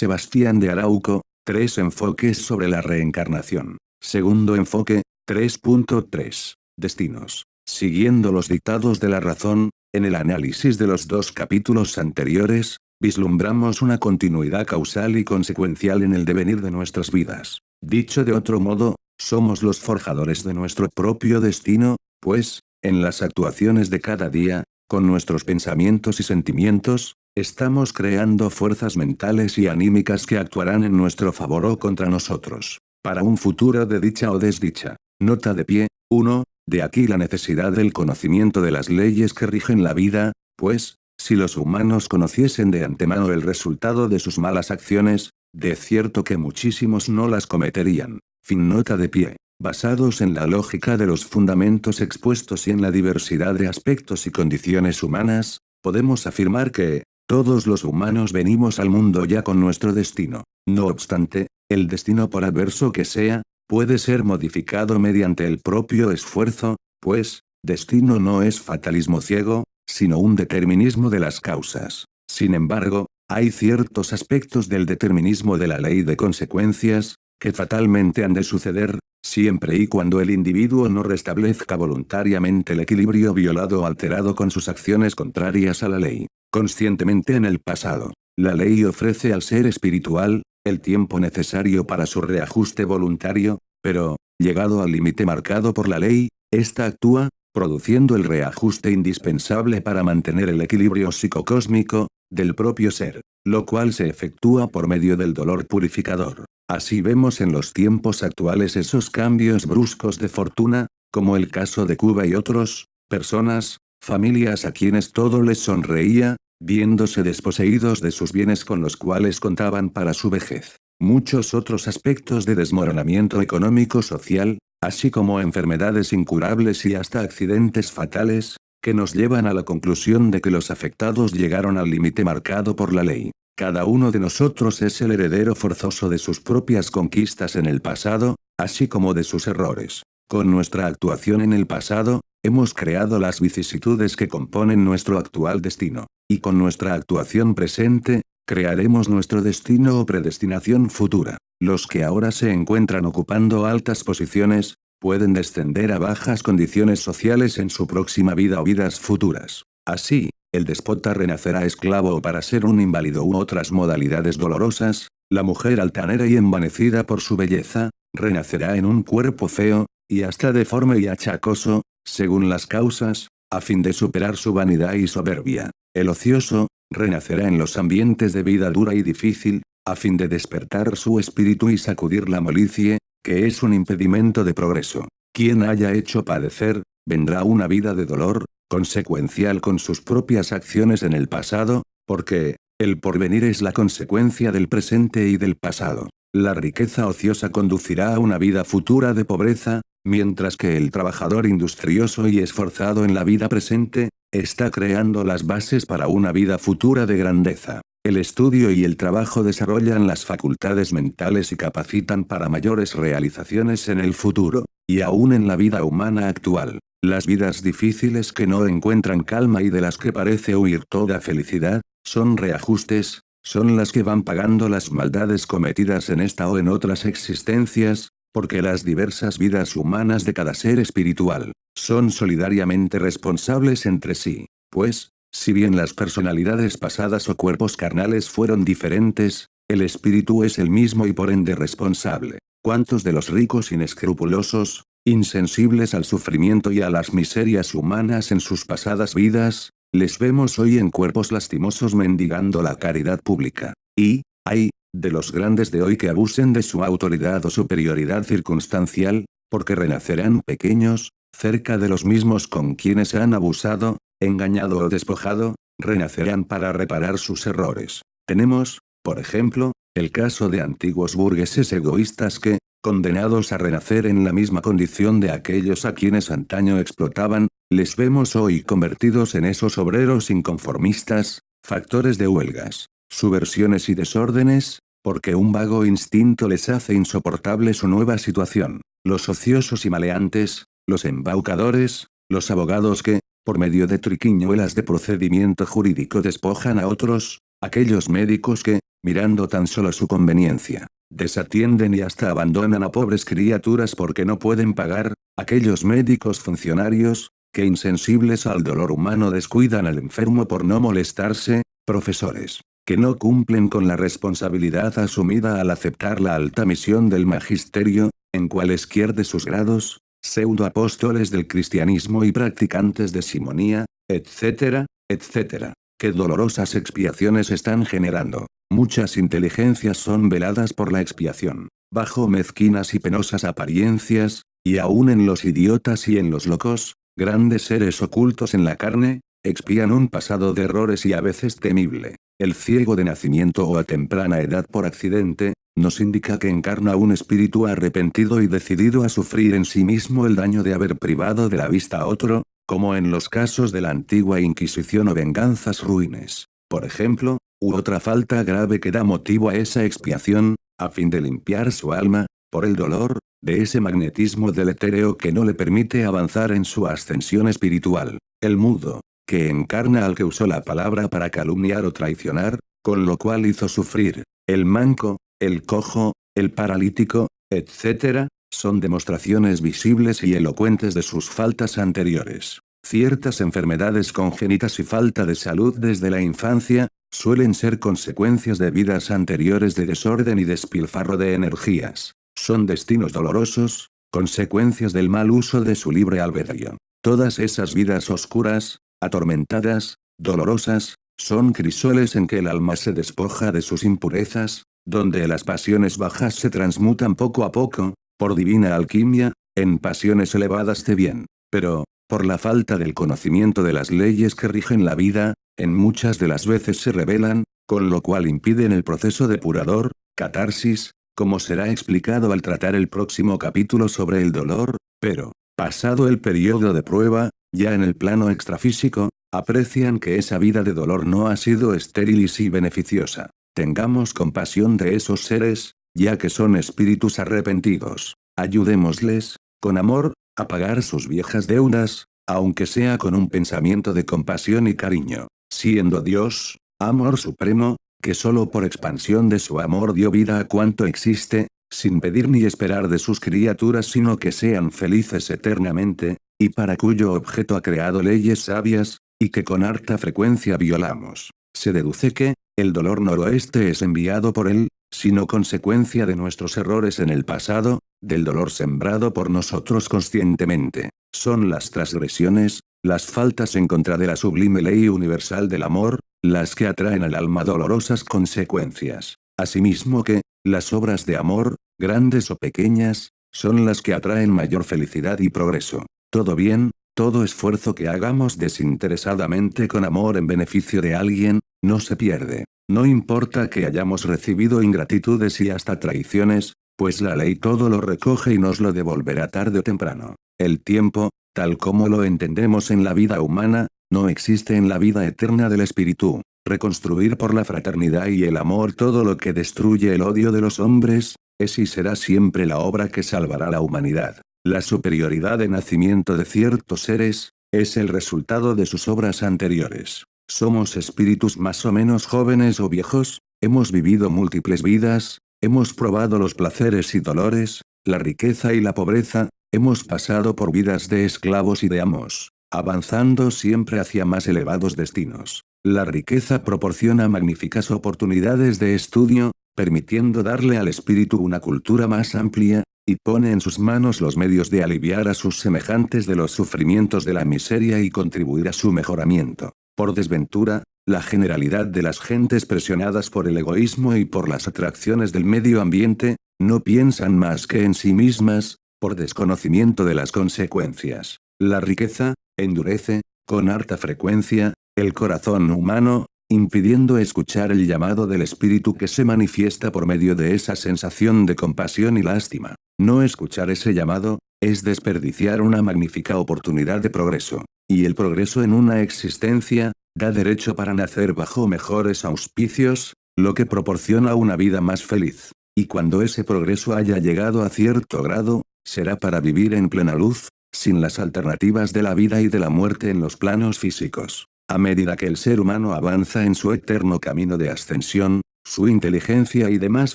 Sebastián de Arauco, tres enfoques sobre la reencarnación. Segundo enfoque, 3.3. Destinos. Siguiendo los dictados de la razón, en el análisis de los dos capítulos anteriores, vislumbramos una continuidad causal y consecuencial en el devenir de nuestras vidas. Dicho de otro modo, somos los forjadores de nuestro propio destino, pues, en las actuaciones de cada día, con nuestros pensamientos y sentimientos, estamos creando fuerzas mentales y anímicas que actuarán en nuestro favor o contra nosotros, para un futuro de dicha o desdicha. Nota de pie, 1. De aquí la necesidad del conocimiento de las leyes que rigen la vida, pues, si los humanos conociesen de antemano el resultado de sus malas acciones, de cierto que muchísimos no las cometerían. Fin nota de pie. Basados en la lógica de los fundamentos expuestos y en la diversidad de aspectos y condiciones humanas, podemos afirmar que, todos los humanos venimos al mundo ya con nuestro destino. No obstante, el destino por adverso que sea, puede ser modificado mediante el propio esfuerzo, pues, destino no es fatalismo ciego, sino un determinismo de las causas. Sin embargo, hay ciertos aspectos del determinismo de la ley de consecuencias, que fatalmente han de suceder, siempre y cuando el individuo no restablezca voluntariamente el equilibrio violado o alterado con sus acciones contrarias a la ley. Conscientemente en el pasado, la ley ofrece al ser espiritual, el tiempo necesario para su reajuste voluntario, pero, llegado al límite marcado por la ley, ésta actúa, produciendo el reajuste indispensable para mantener el equilibrio psicocósmico, del propio ser, lo cual se efectúa por medio del dolor purificador. Así vemos en los tiempos actuales esos cambios bruscos de fortuna, como el caso de Cuba y otros, personas, familias a quienes todo les sonreía, viéndose desposeídos de sus bienes con los cuales contaban para su vejez. Muchos otros aspectos de desmoronamiento económico-social, así como enfermedades incurables y hasta accidentes fatales, que nos llevan a la conclusión de que los afectados llegaron al límite marcado por la ley. Cada uno de nosotros es el heredero forzoso de sus propias conquistas en el pasado, así como de sus errores. Con nuestra actuación en el pasado, hemos creado las vicisitudes que componen nuestro actual destino. Y con nuestra actuación presente, crearemos nuestro destino o predestinación futura. Los que ahora se encuentran ocupando altas posiciones, pueden descender a bajas condiciones sociales en su próxima vida o vidas futuras. Así, el despota renacerá esclavo para ser un inválido u otras modalidades dolorosas, la mujer altanera y envanecida por su belleza, renacerá en un cuerpo feo, y hasta deforme y achacoso, según las causas, a fin de superar su vanidad y soberbia. El ocioso, renacerá en los ambientes de vida dura y difícil, a fin de despertar su espíritu y sacudir la molicie, que es un impedimento de progreso. Quien haya hecho padecer, vendrá una vida de dolor, consecuencial con sus propias acciones en el pasado, porque, el porvenir es la consecuencia del presente y del pasado. La riqueza ociosa conducirá a una vida futura de pobreza, mientras que el trabajador industrioso y esforzado en la vida presente, está creando las bases para una vida futura de grandeza. El estudio y el trabajo desarrollan las facultades mentales y capacitan para mayores realizaciones en el futuro, y aún en la vida humana actual. Las vidas difíciles que no encuentran calma y de las que parece huir toda felicidad, son reajustes, son las que van pagando las maldades cometidas en esta o en otras existencias, porque las diversas vidas humanas de cada ser espiritual, son solidariamente responsables entre sí, pues, si bien las personalidades pasadas o cuerpos carnales fueron diferentes, el espíritu es el mismo y por ende responsable. ¿Cuántos de los ricos inescrupulosos, insensibles al sufrimiento y a las miserias humanas en sus pasadas vidas, les vemos hoy en cuerpos lastimosos mendigando la caridad pública? Y, hay, de los grandes de hoy que abusen de su autoridad o superioridad circunstancial, porque renacerán pequeños, cerca de los mismos con quienes han abusado, engañado o despojado, renacerán para reparar sus errores. Tenemos, por ejemplo, el caso de antiguos burgueses egoístas que, condenados a renacer en la misma condición de aquellos a quienes antaño explotaban, les vemos hoy convertidos en esos obreros inconformistas, factores de huelgas, subversiones y desórdenes, porque un vago instinto les hace insoportable su nueva situación. Los ociosos y maleantes, los embaucadores, los abogados que, por medio de triquiñuelas de procedimiento jurídico despojan a otros, aquellos médicos que, mirando tan solo su conveniencia. Desatienden y hasta abandonan a pobres criaturas porque no pueden pagar, aquellos médicos funcionarios, que insensibles al dolor humano descuidan al enfermo por no molestarse, profesores, que no cumplen con la responsabilidad asumida al aceptar la alta misión del magisterio, en cualesquier de sus grados, pseudoapóstoles del cristianismo y practicantes de simonía, etcétera, etcétera. Qué dolorosas expiaciones están generando. Muchas inteligencias son veladas por la expiación, bajo mezquinas y penosas apariencias, y aún en los idiotas y en los locos, grandes seres ocultos en la carne, expían un pasado de errores y a veces temible. El ciego de nacimiento o a temprana edad por accidente, nos indica que encarna un espíritu arrepentido y decidido a sufrir en sí mismo el daño de haber privado de la vista a otro, como en los casos de la antigua Inquisición o venganzas ruines. Por ejemplo, u otra falta grave que da motivo a esa expiación, a fin de limpiar su alma, por el dolor, de ese magnetismo deletéreo que no le permite avanzar en su ascensión espiritual. El mudo, que encarna al que usó la palabra para calumniar o traicionar, con lo cual hizo sufrir. El manco, el cojo, el paralítico, etc., son demostraciones visibles y elocuentes de sus faltas anteriores. Ciertas enfermedades congénitas y falta de salud desde la infancia, suelen ser consecuencias de vidas anteriores de desorden y despilfarro de energías. Son destinos dolorosos, consecuencias del mal uso de su libre albedrío. Todas esas vidas oscuras, atormentadas, dolorosas, son crisoles en que el alma se despoja de sus impurezas, donde las pasiones bajas se transmutan poco a poco, por divina alquimia, en pasiones elevadas de bien. Pero, por la falta del conocimiento de las leyes que rigen la vida, en muchas de las veces se revelan, con lo cual impiden el proceso depurador, catarsis, como será explicado al tratar el próximo capítulo sobre el dolor, pero, pasado el periodo de prueba, ya en el plano extrafísico, aprecian que esa vida de dolor no ha sido estéril y sí beneficiosa. Tengamos compasión de esos seres, ya que son espíritus arrepentidos. Ayudémosles, con amor, a pagar sus viejas deudas, aunque sea con un pensamiento de compasión y cariño. Siendo Dios, amor supremo, que solo por expansión de su amor dio vida a cuanto existe, sin pedir ni esperar de sus criaturas sino que sean felices eternamente, y para cuyo objeto ha creado leyes sabias, y que con harta frecuencia violamos. Se deduce que, el dolor noroeste es enviado por él, sino consecuencia de nuestros errores en el pasado, del dolor sembrado por nosotros conscientemente. Son las transgresiones, las faltas en contra de la sublime ley universal del amor, las que atraen al alma dolorosas consecuencias. Asimismo que, las obras de amor, grandes o pequeñas, son las que atraen mayor felicidad y progreso. Todo bien, todo esfuerzo que hagamos desinteresadamente con amor en beneficio de alguien, no se pierde. No importa que hayamos recibido ingratitudes y hasta traiciones, pues la ley todo lo recoge y nos lo devolverá tarde o temprano. El tiempo, tal como lo entendemos en la vida humana, no existe en la vida eterna del espíritu. Reconstruir por la fraternidad y el amor todo lo que destruye el odio de los hombres, es y será siempre la obra que salvará la humanidad. La superioridad de nacimiento de ciertos seres, es el resultado de sus obras anteriores. Somos espíritus más o menos jóvenes o viejos, hemos vivido múltiples vidas, hemos probado los placeres y dolores, la riqueza y la pobreza, hemos pasado por vidas de esclavos y de amos, avanzando siempre hacia más elevados destinos. La riqueza proporciona magníficas oportunidades de estudio, permitiendo darle al espíritu una cultura más amplia, y pone en sus manos los medios de aliviar a sus semejantes de los sufrimientos de la miseria y contribuir a su mejoramiento. Por desventura, la generalidad de las gentes presionadas por el egoísmo y por las atracciones del medio ambiente, no piensan más que en sí mismas, por desconocimiento de las consecuencias. La riqueza, endurece, con harta frecuencia, el corazón humano, impidiendo escuchar el llamado del espíritu que se manifiesta por medio de esa sensación de compasión y lástima. No escuchar ese llamado, es desperdiciar una magnífica oportunidad de progreso. Y el progreso en una existencia, da derecho para nacer bajo mejores auspicios, lo que proporciona una vida más feliz. Y cuando ese progreso haya llegado a cierto grado, será para vivir en plena luz, sin las alternativas de la vida y de la muerte en los planos físicos. A medida que el ser humano avanza en su eterno camino de ascensión, su inteligencia y demás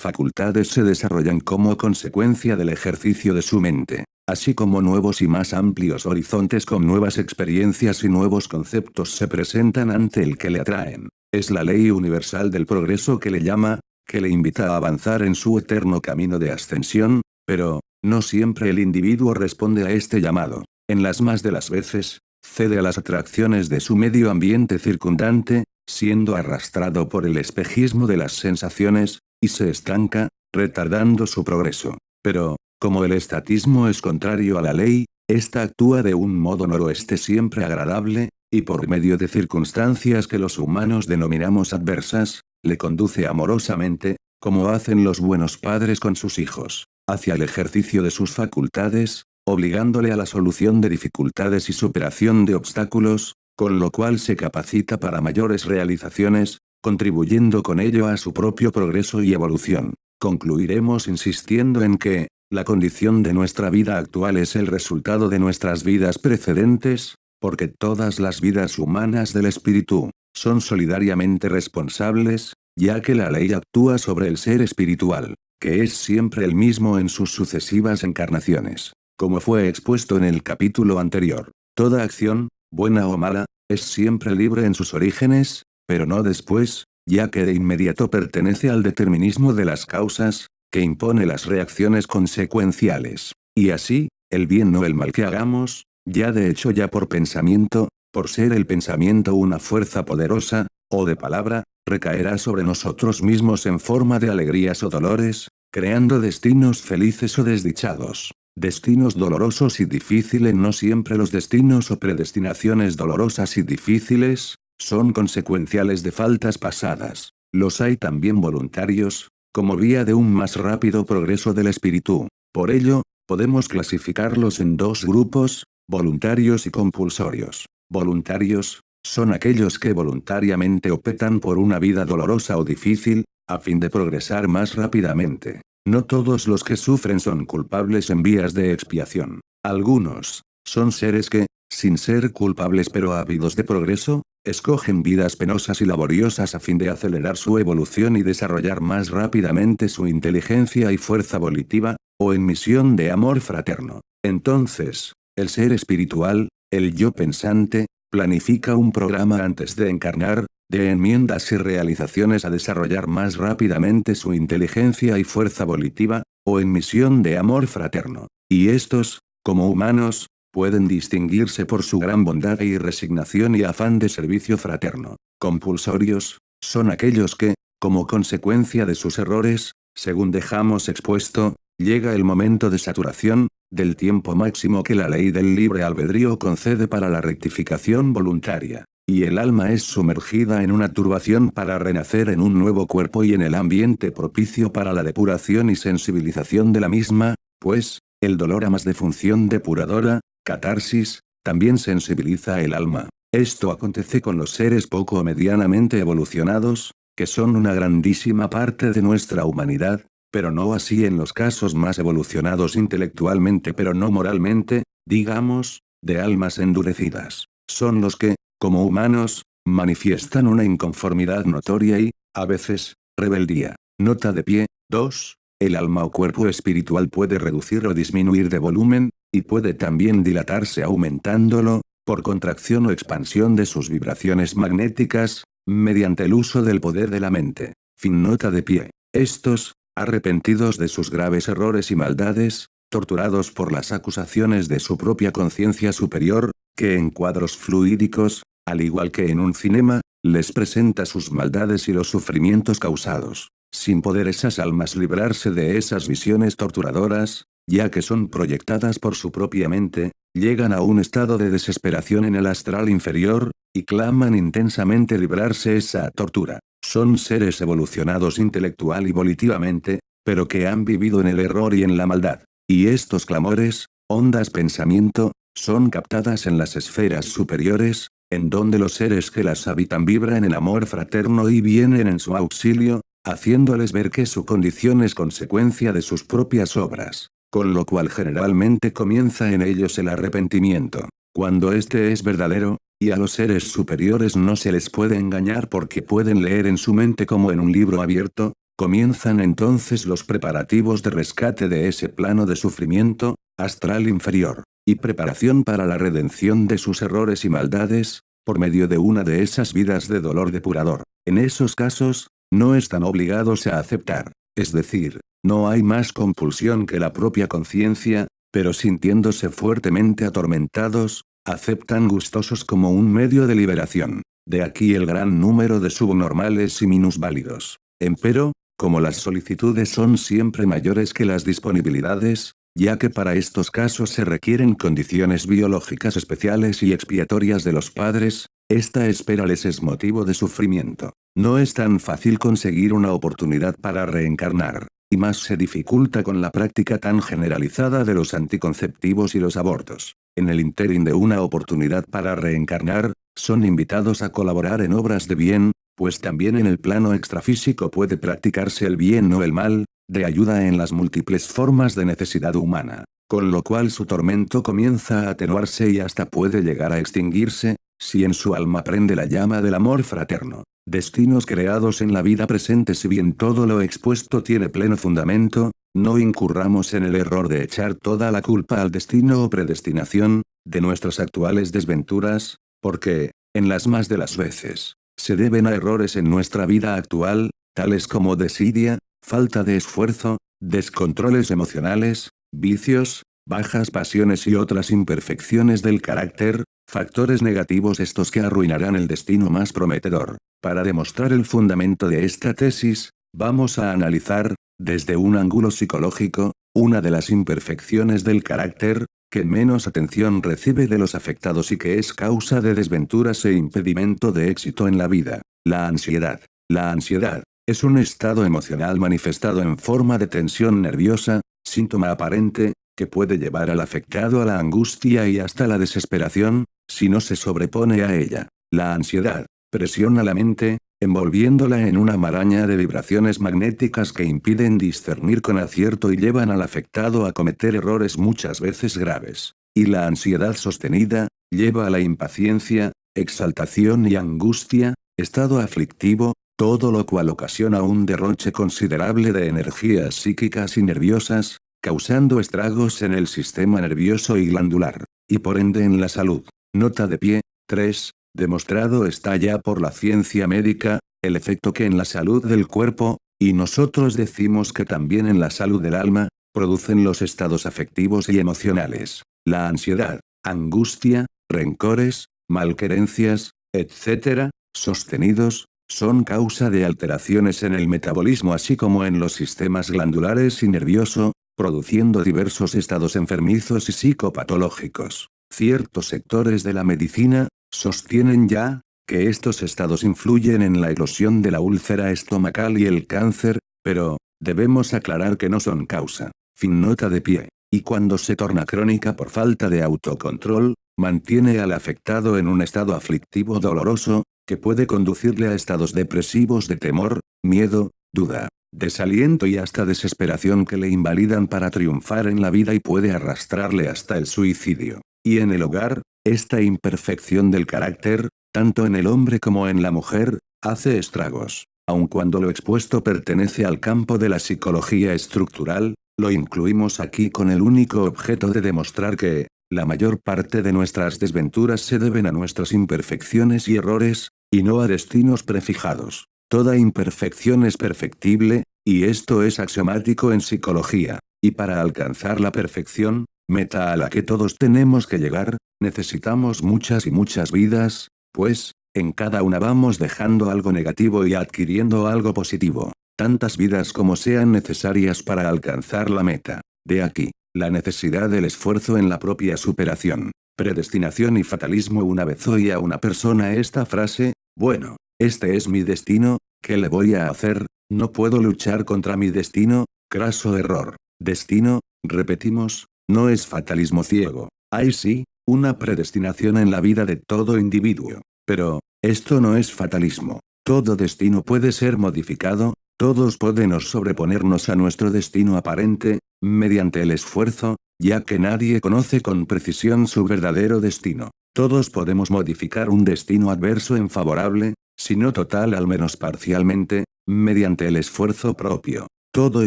facultades se desarrollan como consecuencia del ejercicio de su mente, así como nuevos y más amplios horizontes con nuevas experiencias y nuevos conceptos se presentan ante el que le atraen. Es la ley universal del progreso que le llama, que le invita a avanzar en su eterno camino de ascensión, pero, no siempre el individuo responde a este llamado. En las más de las veces, cede a las atracciones de su medio ambiente circundante, siendo arrastrado por el espejismo de las sensaciones, y se estanca, retardando su progreso. Pero, como el estatismo es contrario a la ley, ésta actúa de un modo noroeste siempre agradable, y por medio de circunstancias que los humanos denominamos adversas, le conduce amorosamente, como hacen los buenos padres con sus hijos, hacia el ejercicio de sus facultades, obligándole a la solución de dificultades y superación de obstáculos, con lo cual se capacita para mayores realizaciones, contribuyendo con ello a su propio progreso y evolución. Concluiremos insistiendo en que, la condición de nuestra vida actual es el resultado de nuestras vidas precedentes, porque todas las vidas humanas del espíritu, son solidariamente responsables, ya que la ley actúa sobre el ser espiritual, que es siempre el mismo en sus sucesivas encarnaciones. Como fue expuesto en el capítulo anterior, toda acción, buena o mala, es siempre libre en sus orígenes, pero no después, ya que de inmediato pertenece al determinismo de las causas, que impone las reacciones consecuenciales. Y así, el bien o el mal que hagamos, ya de hecho ya por pensamiento, por ser el pensamiento una fuerza poderosa, o de palabra, recaerá sobre nosotros mismos en forma de alegrías o dolores, creando destinos felices o desdichados. Destinos dolorosos y difíciles no siempre los destinos o predestinaciones dolorosas y difíciles, son consecuenciales de faltas pasadas. Los hay también voluntarios, como vía de un más rápido progreso del espíritu. Por ello, podemos clasificarlos en dos grupos, voluntarios y compulsorios. Voluntarios, son aquellos que voluntariamente optan por una vida dolorosa o difícil, a fin de progresar más rápidamente. No todos los que sufren son culpables en vías de expiación. Algunos, son seres que, sin ser culpables pero ávidos de progreso, escogen vidas penosas y laboriosas a fin de acelerar su evolución y desarrollar más rápidamente su inteligencia y fuerza volitiva, o en misión de amor fraterno. Entonces, el ser espiritual, el yo pensante, planifica un programa antes de encarnar, de enmiendas y realizaciones a desarrollar más rápidamente su inteligencia y fuerza volitiva, o en misión de amor fraterno. Y estos, como humanos, pueden distinguirse por su gran bondad y resignación y afán de servicio fraterno. Compulsorios, son aquellos que, como consecuencia de sus errores, según dejamos expuesto, llega el momento de saturación, del tiempo máximo que la ley del libre albedrío concede para la rectificación voluntaria y el alma es sumergida en una turbación para renacer en un nuevo cuerpo y en el ambiente propicio para la depuración y sensibilización de la misma, pues, el dolor a más de función depuradora, catarsis, también sensibiliza el alma. Esto acontece con los seres poco o medianamente evolucionados, que son una grandísima parte de nuestra humanidad, pero no así en los casos más evolucionados intelectualmente pero no moralmente, digamos, de almas endurecidas. Son los que, como humanos, manifiestan una inconformidad notoria y, a veces, rebeldía. Nota de pie, 2. El alma o cuerpo espiritual puede reducir o disminuir de volumen, y puede también dilatarse aumentándolo, por contracción o expansión de sus vibraciones magnéticas, mediante el uso del poder de la mente. Fin nota de pie. Estos, arrepentidos de sus graves errores y maldades, torturados por las acusaciones de su propia conciencia superior, que en cuadros fluídicos, al igual que en un cinema, les presenta sus maldades y los sufrimientos causados, sin poder esas almas librarse de esas visiones torturadoras, ya que son proyectadas por su propia mente, llegan a un estado de desesperación en el astral inferior, y claman intensamente librarse esa tortura. Son seres evolucionados intelectual y volitivamente, pero que han vivido en el error y en la maldad. Y estos clamores, ondas pensamiento, son captadas en las esferas superiores, en donde los seres que las habitan vibran en amor fraterno y vienen en su auxilio, haciéndoles ver que su condición es consecuencia de sus propias obras, con lo cual generalmente comienza en ellos el arrepentimiento. Cuando este es verdadero, y a los seres superiores no se les puede engañar porque pueden leer en su mente como en un libro abierto, comienzan entonces los preparativos de rescate de ese plano de sufrimiento, astral inferior, y preparación para la redención de sus errores y maldades, por medio de una de esas vidas de dolor depurador. En esos casos, no están obligados a aceptar, es decir, no hay más compulsión que la propia conciencia, pero sintiéndose fuertemente atormentados, aceptan gustosos como un medio de liberación. De aquí el gran número de subnormales y minusválidos. Empero, como las solicitudes son siempre mayores que las disponibilidades, ya que para estos casos se requieren condiciones biológicas especiales y expiatorias de los padres, esta espera les es motivo de sufrimiento. No es tan fácil conseguir una oportunidad para reencarnar, y más se dificulta con la práctica tan generalizada de los anticonceptivos y los abortos en el interín de una oportunidad para reencarnar, son invitados a colaborar en obras de bien, pues también en el plano extrafísico puede practicarse el bien o el mal, de ayuda en las múltiples formas de necesidad humana, con lo cual su tormento comienza a atenuarse y hasta puede llegar a extinguirse, si en su alma prende la llama del amor fraterno. Destinos creados en la vida presente si bien todo lo expuesto tiene pleno fundamento, no incurramos en el error de echar toda la culpa al destino o predestinación, de nuestras actuales desventuras, porque, en las más de las veces, se deben a errores en nuestra vida actual, tales como desidia, falta de esfuerzo, descontroles emocionales, vicios, bajas pasiones y otras imperfecciones del carácter, factores negativos estos que arruinarán el destino más prometedor. Para demostrar el fundamento de esta tesis, vamos a analizar, desde un ángulo psicológico, una de las imperfecciones del carácter, que menos atención recibe de los afectados y que es causa de desventuras e impedimento de éxito en la vida, la ansiedad. La ansiedad, es un estado emocional manifestado en forma de tensión nerviosa, síntoma aparente, que puede llevar al afectado a la angustia y hasta la desesperación, si no se sobrepone a ella. La ansiedad, presiona la mente, envolviéndola en una maraña de vibraciones magnéticas que impiden discernir con acierto y llevan al afectado a cometer errores muchas veces graves. Y la ansiedad sostenida, lleva a la impaciencia, exaltación y angustia, estado aflictivo, todo lo cual ocasiona un derroche considerable de energías psíquicas y nerviosas, causando estragos en el sistema nervioso y glandular, y por ende en la salud. Nota de pie, 3. Demostrado está ya por la ciencia médica, el efecto que en la salud del cuerpo, y nosotros decimos que también en la salud del alma, producen los estados afectivos y emocionales, la ansiedad, angustia, rencores, malquerencias, etc., sostenidos, son causa de alteraciones en el metabolismo así como en los sistemas glandulares y nervioso, produciendo diversos estados enfermizos y psicopatológicos. Ciertos sectores de la medicina, Sostienen ya, que estos estados influyen en la erosión de la úlcera estomacal y el cáncer, pero, debemos aclarar que no son causa. Fin nota de pie. Y cuando se torna crónica por falta de autocontrol, mantiene al afectado en un estado aflictivo doloroso, que puede conducirle a estados depresivos de temor, miedo, duda, desaliento y hasta desesperación que le invalidan para triunfar en la vida y puede arrastrarle hasta el suicidio. Y en el hogar, esta imperfección del carácter, tanto en el hombre como en la mujer, hace estragos. Aun cuando lo expuesto pertenece al campo de la psicología estructural, lo incluimos aquí con el único objeto de demostrar que, la mayor parte de nuestras desventuras se deben a nuestras imperfecciones y errores, y no a destinos prefijados. Toda imperfección es perfectible, y esto es axiomático en psicología. Y para alcanzar la perfección, meta a la que todos tenemos que llegar, necesitamos muchas y muchas vidas, pues, en cada una vamos dejando algo negativo y adquiriendo algo positivo, tantas vidas como sean necesarias para alcanzar la meta. De aquí, la necesidad del esfuerzo en la propia superación. Predestinación y fatalismo Una vez oí a una persona esta frase, bueno, este es mi destino, ¿qué le voy a hacer? No puedo luchar contra mi destino, craso error. Destino, repetimos, no es fatalismo ciego. Hay sí, una predestinación en la vida de todo individuo. Pero, esto no es fatalismo. Todo destino puede ser modificado, todos podemos sobreponernos a nuestro destino aparente, mediante el esfuerzo, ya que nadie conoce con precisión su verdadero destino. Todos podemos modificar un destino adverso en favorable, si no total al menos parcialmente, mediante el esfuerzo propio. Todo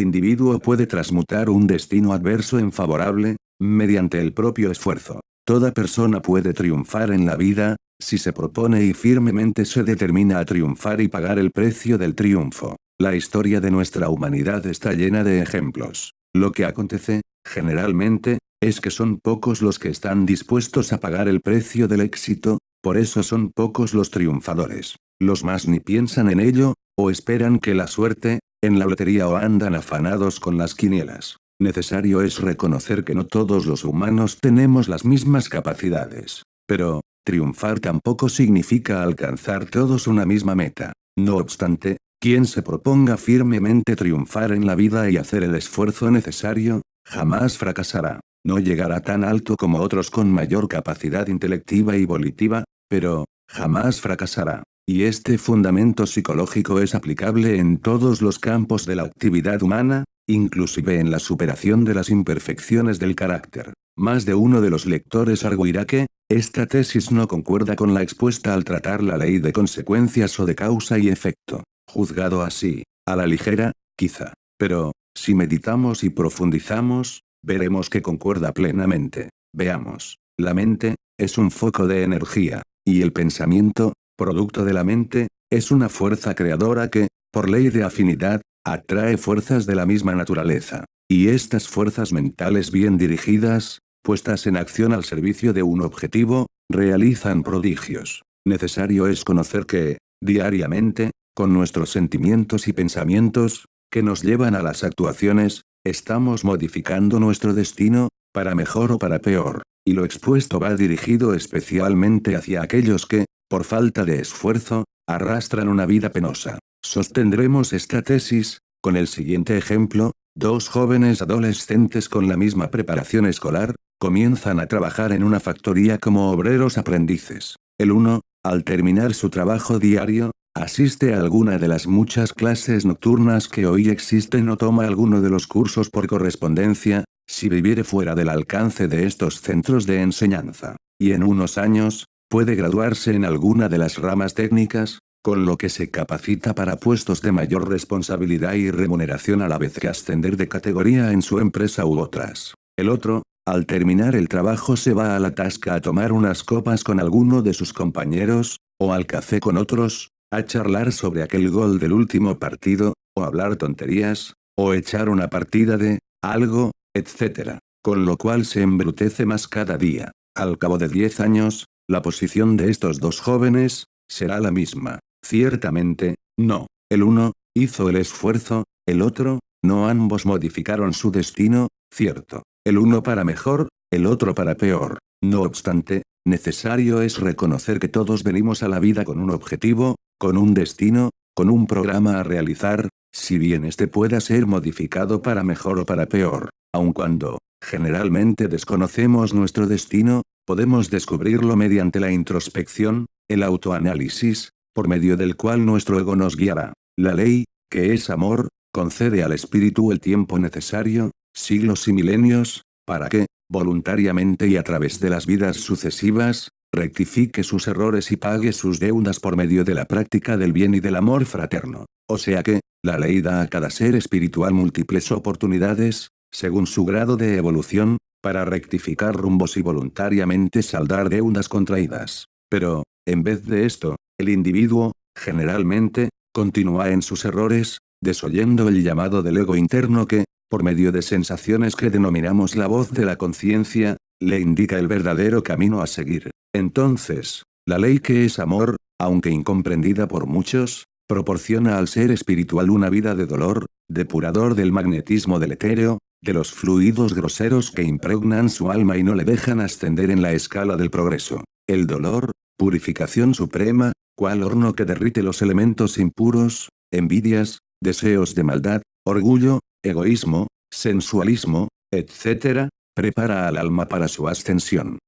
individuo puede transmutar un destino adverso en favorable, mediante el propio esfuerzo. Toda persona puede triunfar en la vida, si se propone y firmemente se determina a triunfar y pagar el precio del triunfo. La historia de nuestra humanidad está llena de ejemplos. Lo que acontece, generalmente, es que son pocos los que están dispuestos a pagar el precio del éxito, por eso son pocos los triunfadores. Los más ni piensan en ello, o esperan que la suerte, en la lotería o andan afanados con las quinielas. Necesario es reconocer que no todos los humanos tenemos las mismas capacidades. Pero, triunfar tampoco significa alcanzar todos una misma meta. No obstante, quien se proponga firmemente triunfar en la vida y hacer el esfuerzo necesario, jamás fracasará. No llegará tan alto como otros con mayor capacidad intelectiva y volitiva, pero, jamás fracasará. Y este fundamento psicológico es aplicable en todos los campos de la actividad humana, inclusive en la superación de las imperfecciones del carácter. Más de uno de los lectores arguirá que, esta tesis no concuerda con la expuesta al tratar la ley de consecuencias o de causa y efecto. Juzgado así, a la ligera, quizá. Pero, si meditamos y profundizamos, veremos que concuerda plenamente. Veamos. La mente, es un foco de energía, y el pensamiento, producto de la mente, es una fuerza creadora que, por ley de afinidad, atrae fuerzas de la misma naturaleza. Y estas fuerzas mentales bien dirigidas, puestas en acción al servicio de un objetivo, realizan prodigios. Necesario es conocer que, diariamente, con nuestros sentimientos y pensamientos, que nos llevan a las actuaciones, estamos modificando nuestro destino, para mejor o para peor, y lo expuesto va dirigido especialmente hacia aquellos que, por falta de esfuerzo, arrastran una vida penosa. Sostendremos esta tesis, con el siguiente ejemplo, dos jóvenes adolescentes con la misma preparación escolar, comienzan a trabajar en una factoría como obreros aprendices. El uno, al terminar su trabajo diario, asiste a alguna de las muchas clases nocturnas que hoy existen o toma alguno de los cursos por correspondencia, si viviere fuera del alcance de estos centros de enseñanza. Y en unos años, Puede graduarse en alguna de las ramas técnicas, con lo que se capacita para puestos de mayor responsabilidad y remuneración a la vez que ascender de categoría en su empresa u otras. El otro, al terminar el trabajo se va a la tasca a tomar unas copas con alguno de sus compañeros, o al café con otros, a charlar sobre aquel gol del último partido, o hablar tonterías, o echar una partida de, algo, etc. Con lo cual se embrutece más cada día. Al cabo de 10 años, la posición de estos dos jóvenes, será la misma. Ciertamente, no. El uno, hizo el esfuerzo, el otro, no ambos modificaron su destino, cierto. El uno para mejor, el otro para peor. No obstante, necesario es reconocer que todos venimos a la vida con un objetivo, con un destino, con un programa a realizar, si bien este pueda ser modificado para mejor o para peor, aun cuando, generalmente desconocemos nuestro destino, podemos descubrirlo mediante la introspección, el autoanálisis, por medio del cual nuestro ego nos guiará. La ley, que es amor, concede al espíritu el tiempo necesario, siglos y milenios, para que, voluntariamente y a través de las vidas sucesivas, rectifique sus errores y pague sus deudas por medio de la práctica del bien y del amor fraterno. O sea que, la ley da a cada ser espiritual múltiples oportunidades, según su grado de evolución, para rectificar rumbos y voluntariamente saldar deudas contraídas. Pero, en vez de esto, el individuo, generalmente, continúa en sus errores, desoyendo el llamado del ego interno que, por medio de sensaciones que denominamos la voz de la conciencia, le indica el verdadero camino a seguir. Entonces, la ley que es amor, aunque incomprendida por muchos, proporciona al ser espiritual una vida de dolor, depurador del magnetismo del etéreo, de los fluidos groseros que impregnan su alma y no le dejan ascender en la escala del progreso. El dolor, purificación suprema, cual horno que derrite los elementos impuros, envidias, deseos de maldad, orgullo, egoísmo, sensualismo, etc., prepara al alma para su ascensión.